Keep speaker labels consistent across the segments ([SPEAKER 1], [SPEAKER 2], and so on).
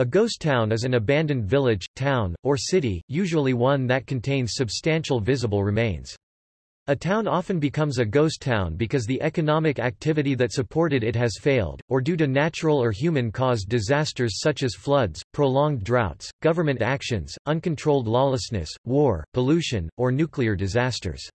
[SPEAKER 1] A ghost town is an abandoned village, town, or city, usually one that contains substantial visible remains. A town often becomes a ghost town because the economic activity that supported it has failed, or due to natural or human-caused disasters such as floods, prolonged droughts, government actions, uncontrolled lawlessness, war, pollution, or nuclear disasters.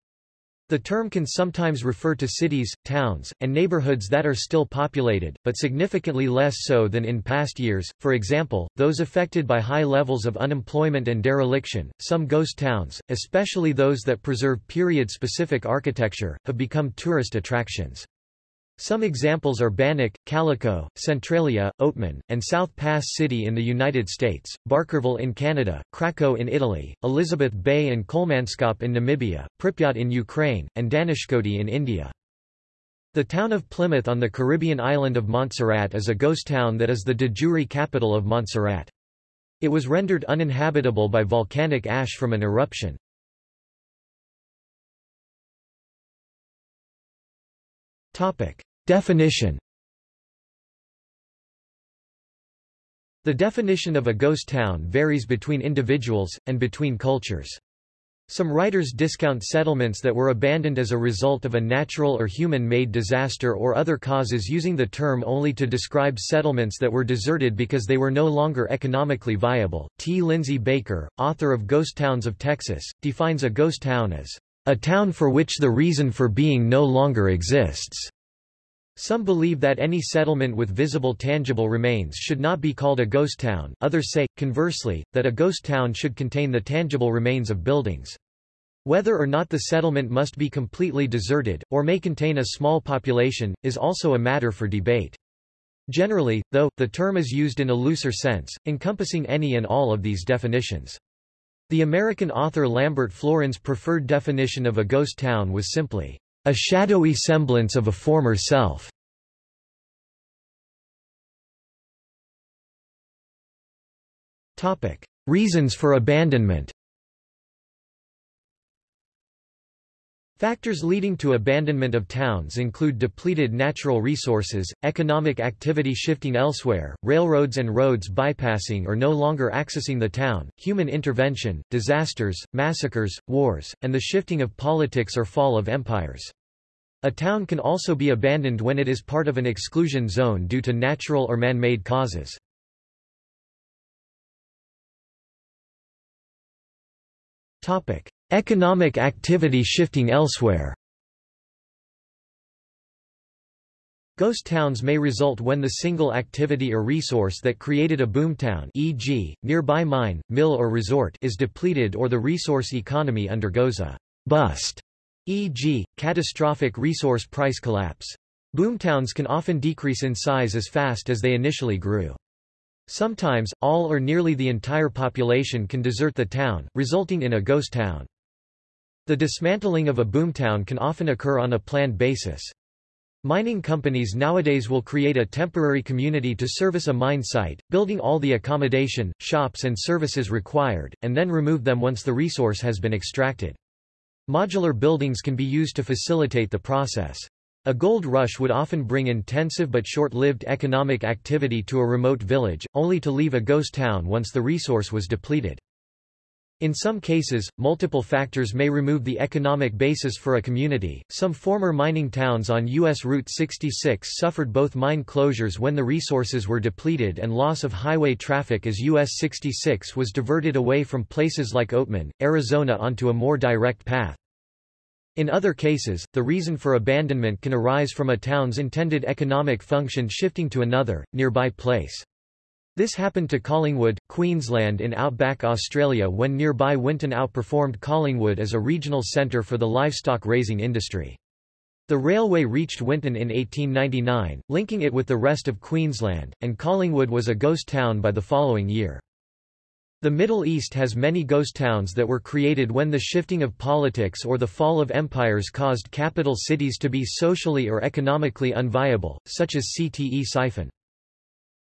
[SPEAKER 1] The term can sometimes refer to cities, towns, and neighborhoods that are still populated, but significantly less so than in past years, for example, those affected by high levels of unemployment and dereliction. Some ghost towns, especially those that preserve period-specific architecture, have become tourist attractions. Some examples are Bannack, Calico, Centralia, Oatman, and South Pass City in the United States, Barkerville in Canada, Craco in Italy, Elizabeth Bay and Kolmanskop in Namibia, Pripyat in Ukraine, and Dhanushkodi in India. The town of Plymouth on the Caribbean island of Montserrat is a ghost town that is the de jure capital of Montserrat. It was rendered uninhabitable by volcanic ash from an eruption. Topic. Definition The definition of a ghost town varies between individuals, and between cultures. Some writers discount settlements that were abandoned as a result of a natural or human-made disaster or other causes using the term only to describe settlements that were deserted because they were no longer economically viable. T. Lindsay Baker, author of Ghost Towns of Texas, defines a ghost town as a town for which the reason for being no longer exists. Some believe that any settlement with visible tangible remains should not be called a ghost town, others say, conversely, that a ghost town should contain the tangible remains of buildings. Whether or not the settlement must be completely deserted, or may contain a small population, is also a matter for debate. Generally, though, the term is used in a looser sense, encompassing any and all of these definitions. The American author Lambert Florin's preferred definition of a ghost town was simply, a shadowy semblance of a former self. Reasons for abandonment Factors leading to abandonment of towns include depleted natural resources, economic activity shifting elsewhere, railroads and roads bypassing or no longer accessing the town, human intervention, disasters, massacres, wars, and the shifting of politics or fall of empires. A town can also be abandoned when it is part of an exclusion zone due to natural or man-made causes. Economic activity shifting elsewhere Ghost towns may result when the single activity or resource that created a boomtown e.g., nearby mine, mill or resort is depleted or the resource economy undergoes a bust, e.g., catastrophic resource price collapse. Boomtowns can often decrease in size as fast as they initially grew. Sometimes, all or nearly the entire population can desert the town, resulting in a ghost town. The dismantling of a boomtown can often occur on a planned basis. Mining companies nowadays will create a temporary community to service a mine site, building all the accommodation, shops and services required, and then remove them once the resource has been extracted. Modular buildings can be used to facilitate the process. A gold rush would often bring intensive but short-lived economic activity to a remote village, only to leave a ghost town once the resource was depleted. In some cases, multiple factors may remove the economic basis for a community. Some former mining towns on U.S. Route 66 suffered both mine closures when the resources were depleted and loss of highway traffic as U.S. 66 was diverted away from places like Oatman, Arizona onto a more direct path. In other cases, the reason for abandonment can arise from a town's intended economic function shifting to another, nearby place. This happened to Collingwood, Queensland in outback Australia when nearby Winton outperformed Collingwood as a regional centre for the livestock raising industry. The railway reached Winton in 1899, linking it with the rest of Queensland, and Collingwood was a ghost town by the following year. The Middle East has many ghost towns that were created when the shifting of politics or the fall of empires caused capital cities to be socially or economically unviable, such as Ctesiphon.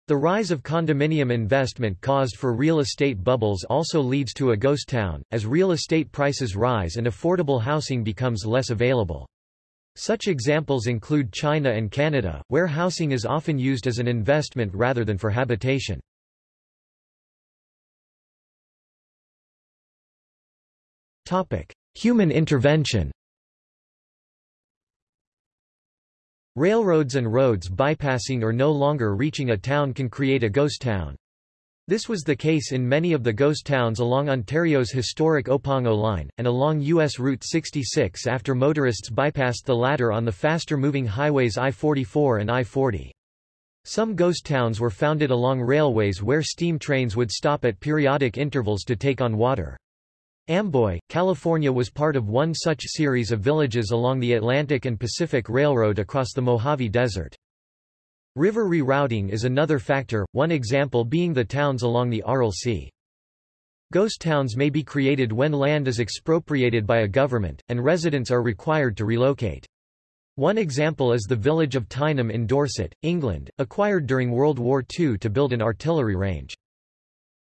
[SPEAKER 1] The rise of condominium investment caused for real estate bubbles also leads to a ghost town, as real estate prices rise and affordable housing becomes less available. Such examples include China and Canada, where housing is often used as an investment rather than for habitation. Topic: Human intervention. Railroads and roads bypassing or no longer reaching a town can create a ghost town. This was the case in many of the ghost towns along Ontario's historic Opeongo line, and along U.S. Route 66 after motorists bypassed the latter on the faster-moving highways I-44 and I-40. Some ghost towns were founded along railways where steam trains would stop at periodic intervals to take on water. Amboy, California was part of one such series of villages along the Atlantic and Pacific Railroad across the Mojave Desert. River rerouting is another factor, one example being the towns along the Aral Sea. Ghost towns may be created when land is expropriated by a government, and residents are required to relocate. One example is the village of Tyneham in Dorset, England, acquired during World War II to build an artillery range.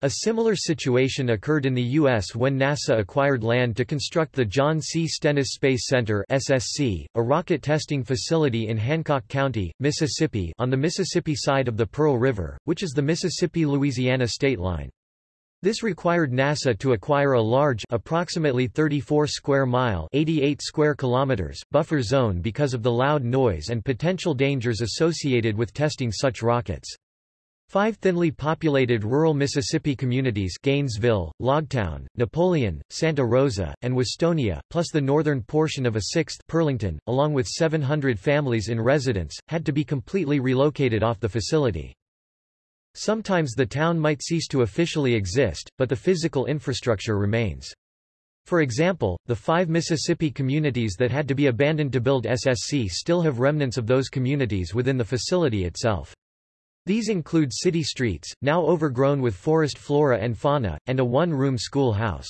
[SPEAKER 1] A similar situation occurred in the U.S. when NASA acquired land to construct the John C. Stennis Space Center SSC, a rocket testing facility in Hancock County, Mississippi on the Mississippi side of the Pearl River, which is the Mississippi-Louisiana state line. This required NASA to acquire a large approximately 34 square mile 88 square kilometers buffer zone because of the loud noise and potential dangers associated with testing such rockets. Five thinly populated rural Mississippi communities Gainesville, Logtown, Napoleon, Santa Rosa, and Westonia, plus the northern portion of a sixth Pearlington, along with 700 families in residence, had to be completely relocated off the facility. Sometimes the town might cease to officially exist, but the physical infrastructure remains. For example, the five Mississippi communities that had to be abandoned to build SSC still have remnants of those communities within the facility itself. These include city streets, now overgrown with forest flora and fauna, and a one-room schoolhouse.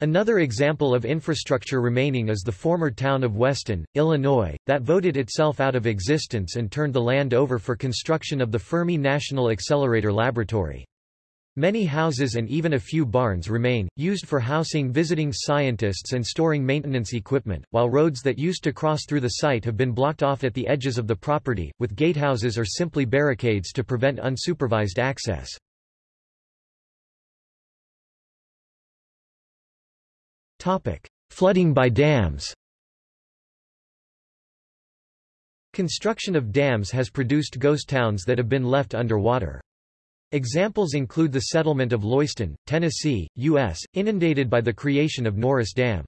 [SPEAKER 1] Another example of infrastructure remaining is the former town of Weston, Illinois, that voted itself out of existence and turned the land over for construction of the Fermi National Accelerator Laboratory. Many houses and even a few barns remain, used for housing visiting scientists and storing maintenance equipment, while roads that used to cross through the site have been blocked off at the edges of the property, with gatehouses or simply barricades to prevent unsupervised access. Flooding by dams Construction of dams has produced ghost towns that have been left underwater. Examples include the settlement of Loyston, Tennessee, U.S., inundated by the creation of Norris Dam.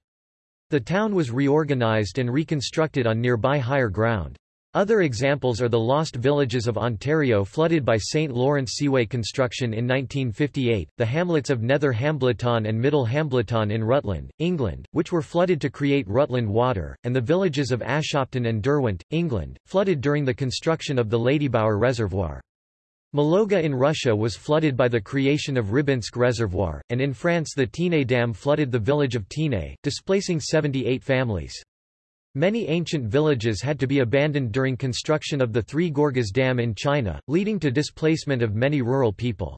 [SPEAKER 1] The town was reorganized and reconstructed on nearby higher ground. Other examples are the lost villages of Ontario flooded by St. Lawrence Seaway construction in 1958, the hamlets of Nether Hambleton and Middle Hambleton in Rutland, England, which were flooded to create Rutland Water, and the villages of Ashopton and Derwent, England, flooded during the construction of the Ladybower Reservoir. Mologa in Russia was flooded by the creation of Rybinsk Reservoir, and in France the Tignes Dam flooded the village of Tignes, displacing 78 families. Many ancient villages had to be abandoned during construction of the Three Gorges Dam in China, leading to displacement of many rural people.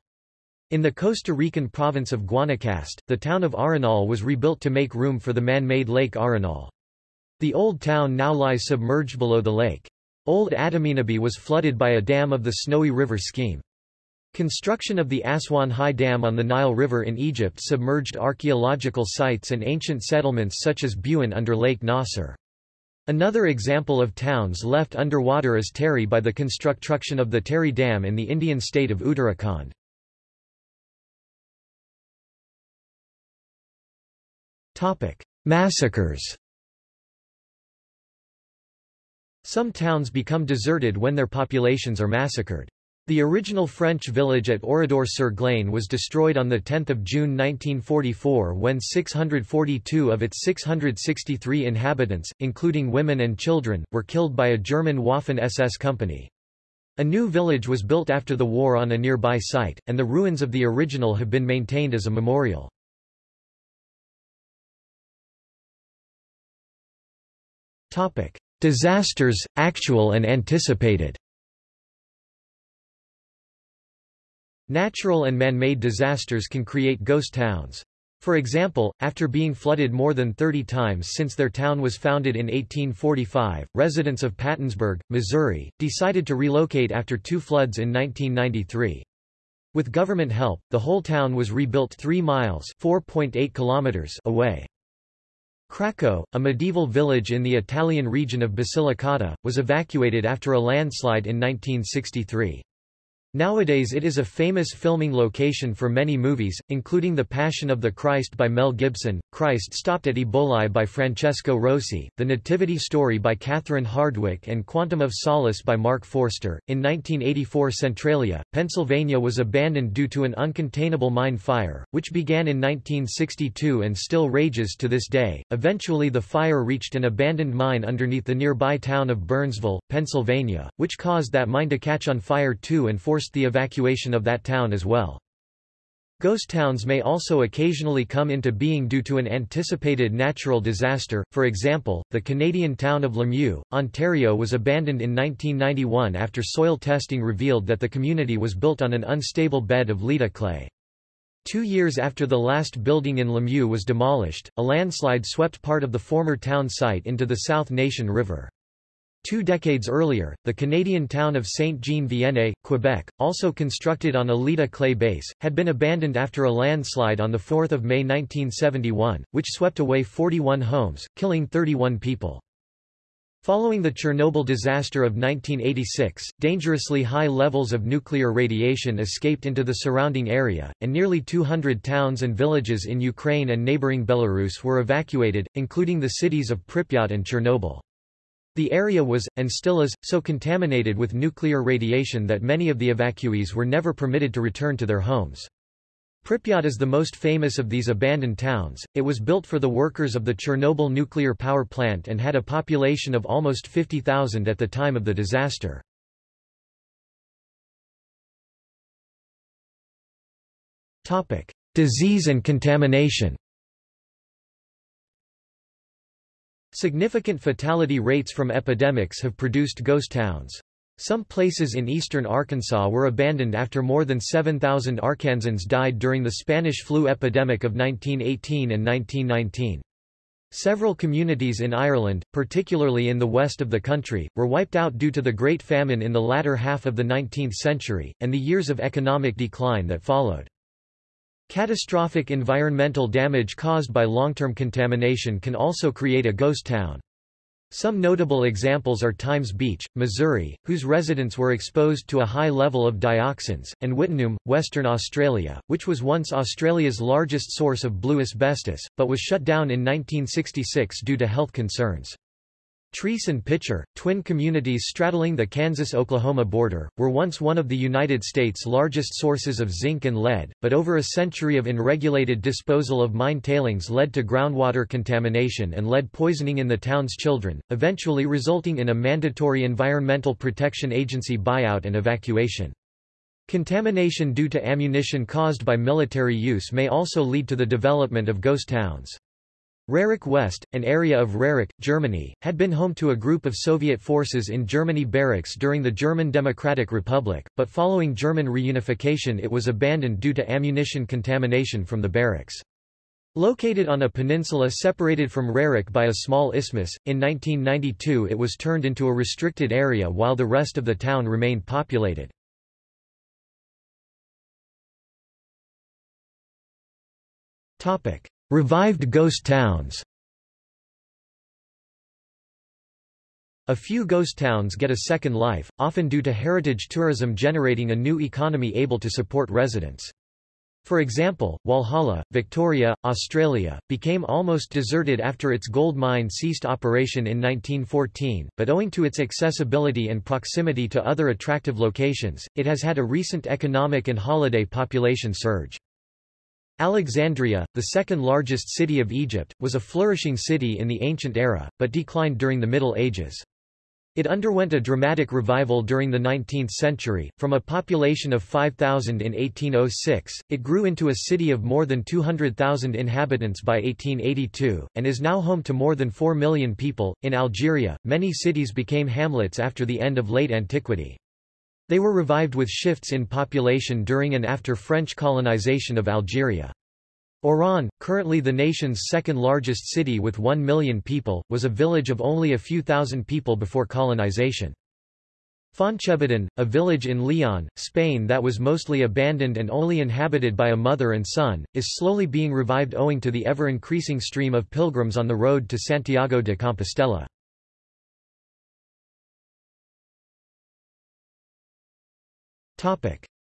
[SPEAKER 1] In the Costa Rican province of Guanacaste, the town of Arenal was rebuilt to make room for the man-made Lake Arenal. The old town now lies submerged below the lake. Old Adaminaby was flooded by a dam of the Snowy River scheme. Construction of the Aswan High Dam on the Nile River in Egypt submerged archaeological sites and ancient settlements such as Buhen under Lake Nasser. Another example of towns left underwater is Tehri by the construction of the Tehri Dam in the Indian state of Uttarakhand. Massacres Some towns become deserted when their populations are massacred. The original French village at Oradour-sur-Glane was destroyed on 10 June 1944 when 642 of its 663 inhabitants, including women and children, were killed by a German Waffen-SS company. A new village was built after the war on a nearby site, and the ruins of the original have been maintained as a memorial. Topic. Disasters, actual and anticipated Natural and man-made disasters can create ghost towns. For example, after being flooded more than 30 times since their town was founded in 1845, residents of Pattonsburg, Missouri, decided to relocate after two floods in 1993. With government help, the whole town was rebuilt 3 miles kilometers away. Craco, a medieval village in the Italian region of Basilicata, was evacuated after a landslide in 1963. Nowadays it is a famous filming location for many movies, including The Passion of the Christ by Mel Gibson, Christ Stopped at Eboli by Francesco Rosi, The Nativity Story by Catherine Hardwicke and Quantum of Solace by Marc Forster. In 1984 Centralia, Pennsylvania was abandoned due to an uncontainable mine fire, which began in 1962 and still rages to this day. Eventually the fire reached an abandoned mine underneath the nearby town of Byrnesville, Pennsylvania, which caused that mine to catch on fire too and forced the evacuation of that town as well. Ghost towns may also occasionally come into being due to an anticipated natural disaster, for example, the Canadian town of Lemieux, Ontario was abandoned in 1991 after soil testing revealed that the community was built on an unstable bed of Leda clay. Two years after the last building in Lemieux was demolished, a landslide swept part of the former town site into the South Nation River. Two decades earlier, the Canadian town of Saint-Jean-Vianney, Quebec, also constructed on a Leda clay base, had been abandoned after a landslide on 4 May 1971, which swept away 41 homes, killing 31 people. Following the Chernobyl disaster of 1986, dangerously high levels of nuclear radiation escaped into the surrounding area, and nearly 200 towns and villages in Ukraine and neighboring Belarus were evacuated, including the cities of Pripyat and Chernobyl. The area was, and still is, so contaminated with nuclear radiation that many of the evacuees were never permitted to return to their homes. Pripyat is the most famous of these abandoned towns. It was built for the workers of the Chernobyl nuclear power plant and had a population of almost 50,000 at the time of the disaster. Topic: Disease and contamination. Significant fatality rates from epidemics have produced ghost towns. Some places in eastern Arkansas were abandoned after more than 7,000 Arkansans died during the Spanish flu epidemic of 1918 and 1919. Several communities in Ireland, particularly in the west of the country, were wiped out due to the Great Famine in the latter half of the 19th century, and the years of economic decline that followed. Catastrophic environmental damage caused by long-term contamination can also create a ghost town. Some notable examples are Times Beach, Missouri, whose residents were exposed to a high level of dioxins, and Wittenoom, Western Australia, which was once Australia's largest source of blue asbestos, but was shut down in 1966 due to health concerns. Treece and Picher, twin communities straddling the Kansas-Oklahoma border, were once one of the United States' largest sources of zinc and lead, but over a century of unregulated disposal of mine tailings led to groundwater contamination and lead poisoning in the town's children, eventually resulting in a mandatory Environmental Protection Agency buyout and evacuation. Contamination due to ammunition caused by military use may also lead to the development of ghost towns. Rerik West, an area of Rerik, Germany, had been home to a group of Soviet forces in Germany barracks during the German Democratic Republic, but following German reunification it was abandoned due to ammunition contamination from the barracks. Located on a peninsula separated from Rerik by a small isthmus, in 1992 it was turned into a restricted area while the rest of the town remained populated. Topic. Revived ghost towns A few ghost towns get a second life, often due to heritage tourism generating a new economy able to support residents. For example, Walhalla, Victoria, Australia, became almost deserted after its gold mine ceased operation in 1914, but owing to its accessibility and proximity to other attractive locations, it has had a recent economic and holiday population surge. Alexandria, the second largest city of Egypt, was a flourishing city in the ancient era, but declined during the Middle Ages. It underwent a dramatic revival during the 19th century. From a population of 5,000 in 1806, it grew into a city of more than 200,000 inhabitants by 1882, and is now home to more than 4 million people. In Algeria, many cities became hamlets after the end of late antiquity. They were revived with shifts in population during and after French colonization of Algeria. Oran, currently the nation's second largest city with 1 million people, was a village of only a few thousand people before colonization. Foncebadón, a village in Leon, Spain that was mostly abandoned and only inhabited by a mother and son, is slowly being revived owing to the ever-increasing stream of pilgrims on the road to Santiago de Compostela.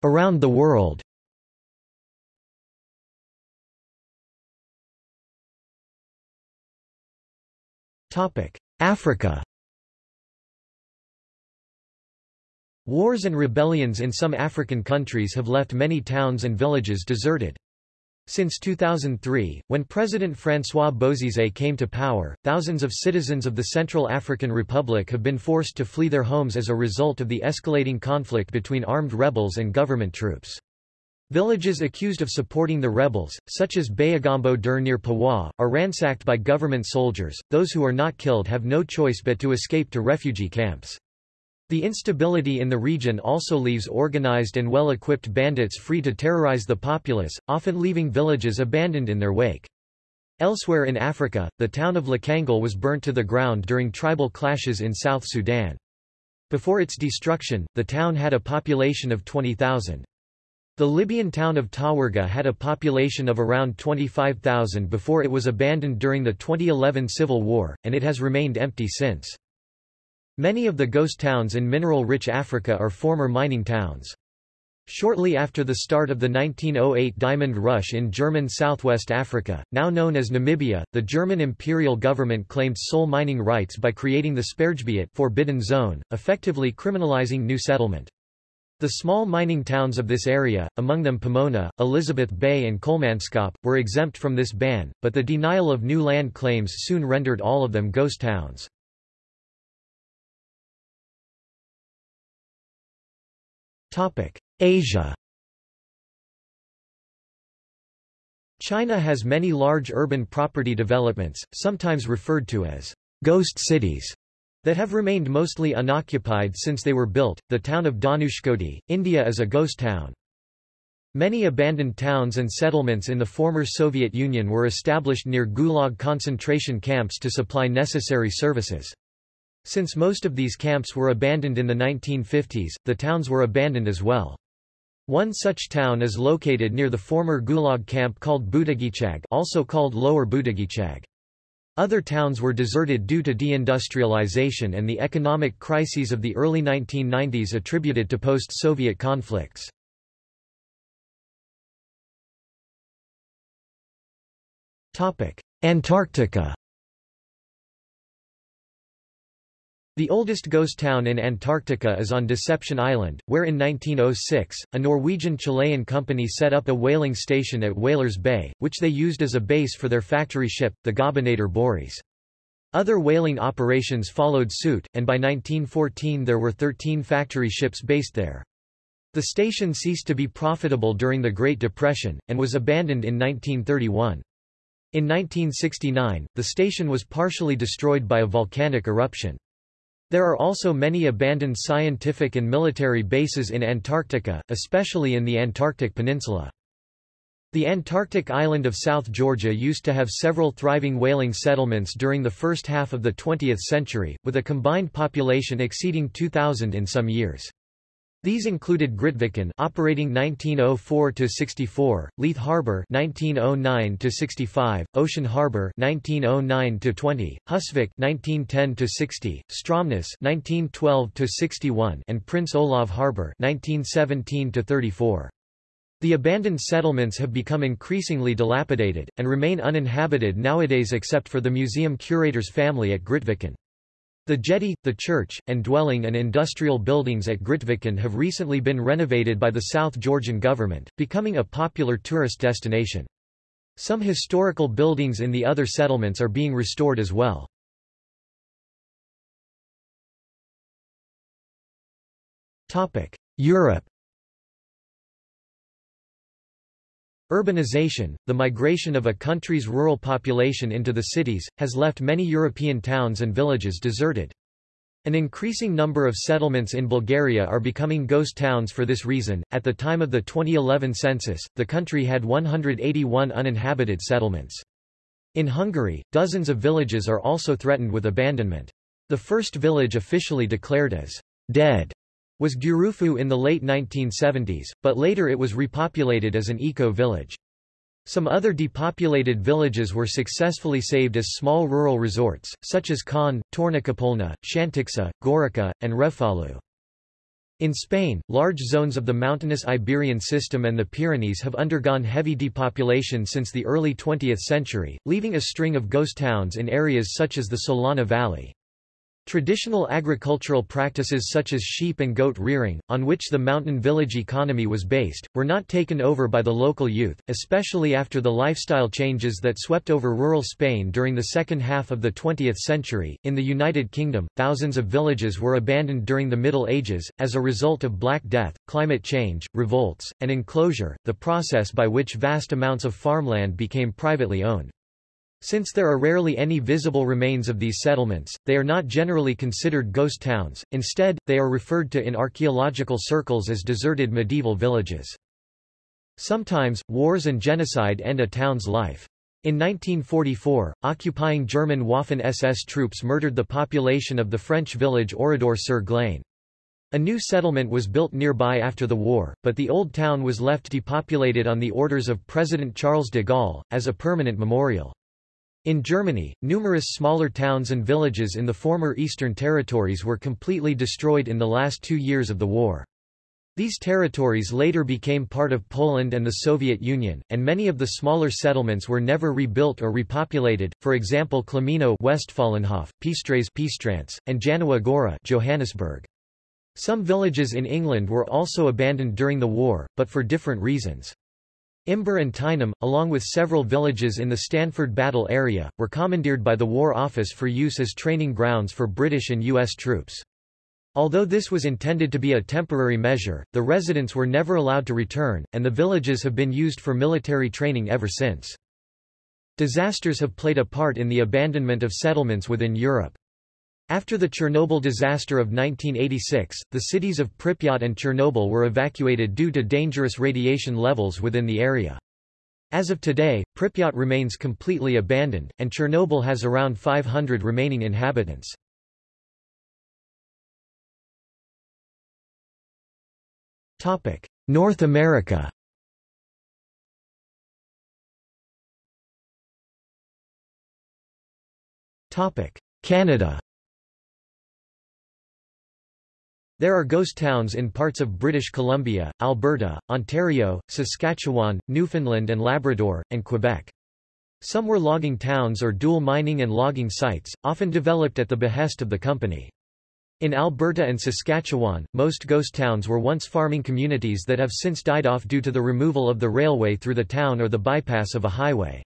[SPEAKER 1] Around the world. Africa. Wars and rebellions in some African countries have left many towns and villages deserted. Since 2003, when President François Bozizé came to power, thousands of citizens of the Central African Republic have been forced to flee their homes as a result of the escalating conflict between armed rebels and government troops. Villages accused of supporting the rebels, such as Bayagambo Dur near Paoua, are ransacked by government soldiers. Those who are not killed have no choice but to escape to refugee camps. The instability in the region also leaves organized and well-equipped bandits free to terrorize the populace, often leaving villages abandoned in their wake. Elsewhere in Africa, the town of Lakangel was burnt to the ground during tribal clashes in South Sudan. Before its destruction, the town had a population of 20,000. The Libyan town of Tawergha had a population of around 25,000 before it was abandoned during the 2011 civil war, and it has remained empty since. Many of the ghost towns in mineral-rich Africa are former mining towns. Shortly after the start of the 1908 diamond rush in German southwest Africa, now known as Namibia, the German imperial government claimed sole mining rights by creating the Sperrgebiet forbidden zone, effectively criminalizing new settlement. The small mining towns of this area, among them Pomona, Elizabeth Bay and Kolmanskop, were exempt from this ban, but the denial of new land claims soon rendered all of them ghost towns. Asia China has many large urban property developments, sometimes referred to as ghost cities, that have remained mostly unoccupied since they were built. The town of Dhanushkodi, India is a ghost town. Many abandoned towns and settlements in the former Soviet Union were established near Gulag concentration camps to supply necessary services. Since most of these camps were abandoned in the 1950s, the towns were abandoned as well. One such town is located near the former Gulag camp called Butugychag also called Lower Butugychag. Other towns were deserted due to deindustrialization and the economic crises of the early 1990s attributed to post-Soviet conflicts. Antarctica The oldest ghost town in Antarctica is on Deception Island, where in 1906, a Norwegian-Chilean company set up a whaling station at Whalers Bay, which they used as a base for their factory ship, the Gobernador Bories. Other whaling operations followed suit, and by 1914 there were 13 factory ships based there. The station ceased to be profitable during the Great Depression, and was abandoned in 1931. In 1969, the station was partially destroyed by a volcanic eruption. There are also many abandoned scientific and military bases in Antarctica, especially in the Antarctic Peninsula. The Antarctic island of South Georgia used to have several thriving whaling settlements during the first half of the 20th century, with a combined population exceeding 2,000 in some years. These included Grytviken operating 1904 to 64, Leith Harbour 1909 to 65, Ocean Harbour 1909 to 20, Husvik 1910 to 60, Stromness 1912 to 61, and Prince Olav Harbour 1917 to 34. The abandoned settlements have become increasingly dilapidated, and remain uninhabited nowadays except for the museum curator's family at Grytviken. The jetty, the church, and dwelling and industrial buildings at Grytviken have recently been renovated by the South Georgian government, becoming a popular tourist destination. Some historical buildings in the other settlements are being restored as well. Europe Urbanization, the migration of a country's rural population into the cities, has left many European towns and villages deserted. An increasing number of settlements in Bulgaria are becoming ghost towns for this reason. At the time of the 2011 census, the country had 181 uninhabited settlements. In Hungary, dozens of villages are also threatened with abandonment. The first village officially declared as dead was Gyűrűfű in the late 1970s, but later it was repopulated as an eco-village. Some other depopulated villages were successfully saved as small rural resorts, such as Khan, Tornakápolna, Szanticska, Gorica, and Refalu. In Spain, large zones of the mountainous Iberian system and the Pyrenees have undergone heavy depopulation since the early 20th century, leaving a string of ghost towns in areas such as the Solana Valley. Traditional agricultural practices such as sheep and goat rearing, on which the mountain village economy was based, were not taken over by the local youth, especially after the lifestyle changes that swept over rural Spain during the second half of the 20th century. In the United Kingdom, thousands of villages were abandoned during the Middle Ages, as a result of Black Death, climate change, revolts, and enclosure, the process by which vast amounts of farmland became privately owned. Since there are rarely any visible remains of these settlements, they are not generally considered ghost towns, instead, they are referred to in archaeological circles as deserted medieval villages. Sometimes, wars and genocide end a town's life. In 1944, occupying German Waffen-SS troops murdered the population of the French village Oradour-sur-Glane. A new settlement was built nearby after the war, but the old town was left depopulated on the orders of President Charles de Gaulle, as a permanent memorial. In Germany, numerous smaller towns and villages in the former Eastern territories were completely destroyed in the last two years of the war. These territories later became part of Poland and the Soviet Union, and many of the smaller settlements were never rebuilt or repopulated, for example Klimino Westfalenhof, Pistrez Pistrance, and Janowa Gora Johannesburg. Some villages in England were also abandoned during the war, but for different reasons. Imber and Tyneham, along with several villages in the Stanford Battle area, were commandeered by the War Office for use as training grounds for British and U.S. troops. Although this was intended to be a temporary measure, the residents were never allowed to return, and the villages have been used for military training ever since. Disasters have played a part in the abandonment of settlements within Europe. After the Chernobyl disaster of 1986, the cities of Pripyat and Chernobyl were evacuated due to dangerous radiation levels within the area. As of today, Pripyat remains completely abandoned, and Chernobyl has around 500 remaining inhabitants. North America Canada There are ghost towns in parts of British Columbia, Alberta, Ontario, Saskatchewan, Newfoundland and Labrador, and Quebec. Some were logging towns or dual mining and logging sites, often developed at the behest of the company. In Alberta and Saskatchewan, most ghost towns were once farming communities that have since died off due to the removal of the railway through the town or the bypass of a highway.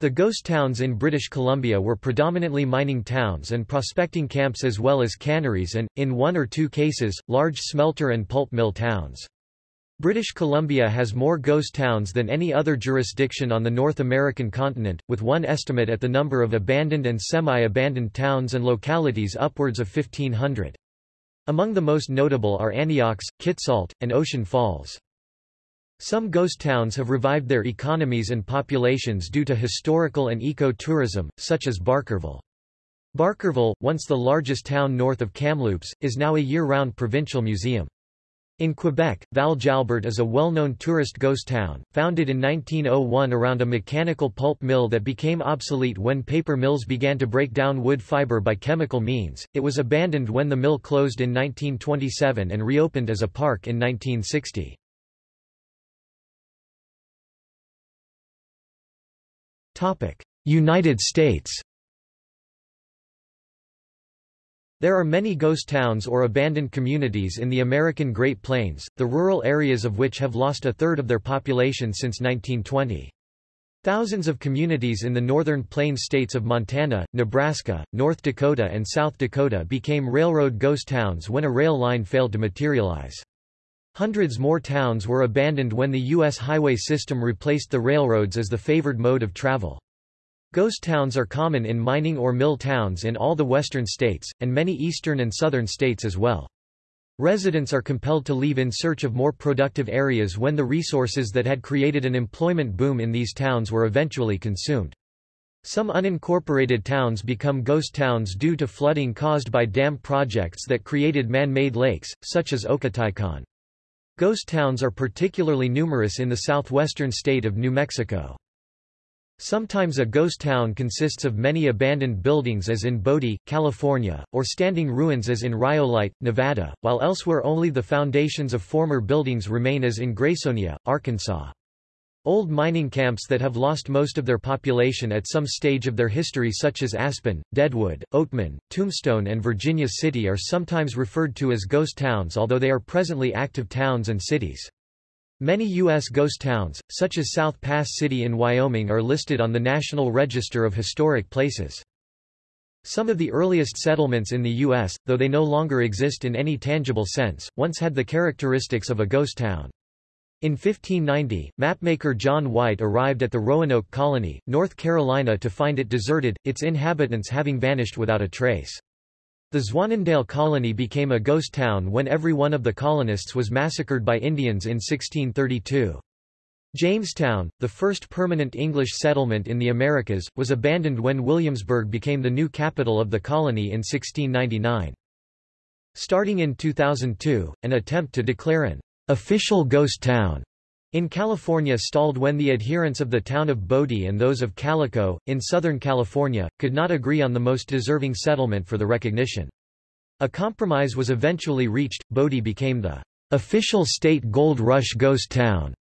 [SPEAKER 1] The ghost towns in British Columbia were predominantly mining towns and prospecting camps as well as canneries and, in one or two cases, large smelter and pulp mill towns. British Columbia has more ghost towns than any other jurisdiction on the North American continent, with one estimate at the number of abandoned and semi-abandoned towns and localities upwards of 1,500. Among the most notable are Anyox, Kitsault, and Ocean Falls. Some ghost towns have revived their economies and populations due to historical and eco-tourism, such as Barkerville. Barkerville, once the largest town north of Kamloops, is now a year-round provincial museum. In Quebec, Val Jalbert is a well-known tourist ghost town, founded in 1901 around a mechanical pulp mill that became obsolete when paper mills began to break down wood fiber by chemical means. It was abandoned when the mill closed in 1927 and reopened as a park in 1960. United States There are many ghost towns or abandoned communities in the American Great Plains, the rural areas of which have lost a third of their population since 1920. Thousands of communities in the northern plains states of Montana, Nebraska, North Dakota and South Dakota became railroad ghost towns when a rail line failed to materialize. Hundreds more towns were abandoned when the U.S. highway system replaced the railroads as the favored mode of travel. Ghost towns are common in mining or mill towns in all the western states, and many eastern and southern states as well. Residents are compelled to leave in search of more productive areas when the resources that had created an employment boom in these towns were eventually consumed. Some unincorporated towns become ghost towns due to flooding caused by dam projects that created man-made lakes, such as Ocotilcon. Ghost towns are particularly numerous in the southwestern state of New Mexico. Sometimes a ghost town consists of many abandoned buildings as in Bodie, California, or standing ruins as in Rhyolite, Nevada, while elsewhere only the foundations of former buildings remain as in Graysonia, Arkansas. Old mining camps that have lost most of their population at some stage of their history such as Aspen, Deadwood, Oatman, Tombstone and Virginia City are sometimes referred to as ghost towns although they are presently active towns and cities. Many U.S. ghost towns, such as South Pass City in Wyoming are listed on the National Register of Historic Places. Some of the earliest settlements in the U.S., though they no longer exist in any tangible sense, once had the characteristics of a ghost town. In 1590, mapmaker John White arrived at the Roanoke Colony, North Carolina to find it deserted, its inhabitants having vanished without a trace. The Zwaanendael colony became a ghost town when every one of the colonists was massacred by Indians in 1632. Jamestown, the first permanent English settlement in the Americas, was abandoned when Williamsburg became the new capital of the colony in 1699. Starting in 2002, an attempt to declare an official ghost town in California stalled when the adherents of the town of Bodie and those of Calico, in Southern California, could not agree on the most deserving settlement for the recognition. A compromise was eventually reached, Bodie became the official state gold rush ghost town,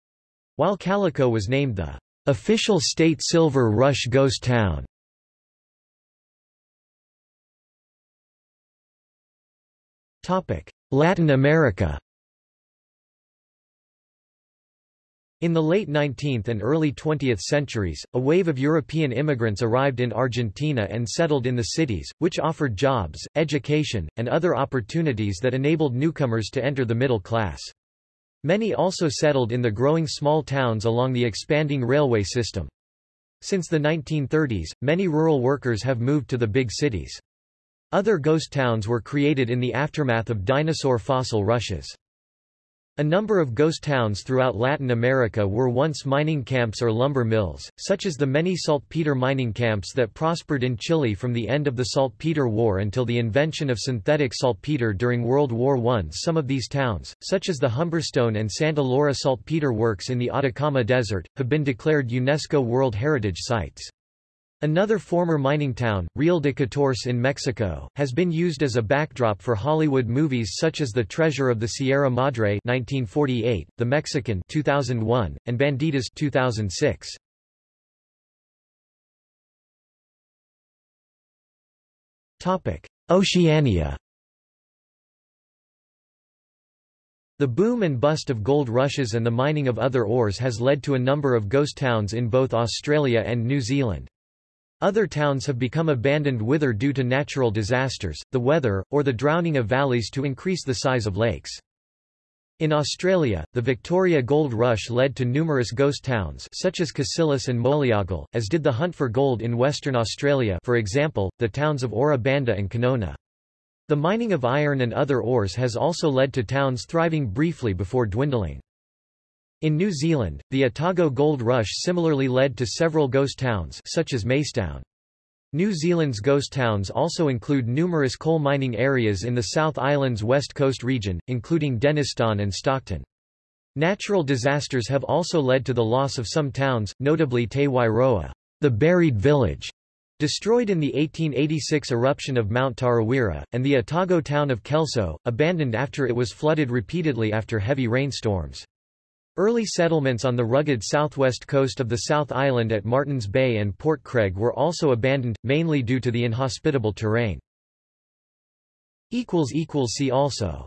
[SPEAKER 1] while Calico was named the official state silver rush ghost town. Latin America In the late 19th and early 20th centuries, a wave of European immigrants arrived in Argentina and settled in the cities, which offered jobs, education, and other opportunities that enabled newcomers to enter the middle class. Many also settled in the growing small towns along the expanding railway system. Since the 1930s, many rural workers have moved to the big cities. Other ghost towns were created in the aftermath of dinosaur fossil rushes. A number of ghost towns throughout Latin America were once mining camps or lumber mills, such as the many saltpeter mining camps that prospered in Chile from the end of the saltpeter war until the invention of synthetic saltpeter during World War I. Some of these towns, such as the Humberstone and Santa Laura saltpeter works in the Atacama Desert, have been declared UNESCO World Heritage Sites. Another former mining town, Real de Catorce in Mexico, has been used as a backdrop for Hollywood movies such as The Treasure of the Sierra Madre 1948, The Mexican 2001, and Bandidas 2006. Topic: Oceania. The boom and bust of gold rushes and the mining of other ores has led to a number of ghost towns in both Australia and New Zealand. Other towns have become abandoned wither due to natural disasters, the weather, or the drowning of valleys to increase the size of lakes. In Australia, the Victoria Gold Rush led to numerous ghost towns such as Cassillis and Moliagul, as did the hunt for gold in Western Australia for example, the towns of Ora Banda and Kanowna. The mining of iron and other ores has also led to towns thriving briefly before dwindling. In New Zealand, the Otago Gold Rush similarly led to several ghost towns such as Macetown. New Zealand's ghost towns also include numerous coal mining areas in the South Island's west coast region, including Denniston and Stockton. Natural disasters have also led to the loss of some towns, notably Te Wairoa, the buried village, destroyed in the 1886 eruption of Mount Tarawera, and the Otago town of Kelso, abandoned after it was flooded repeatedly after heavy rainstorms. Early settlements on the rugged southwest coast of the South Island at Martins Bay and Port Craig were also abandoned, mainly due to the inhospitable terrain. See also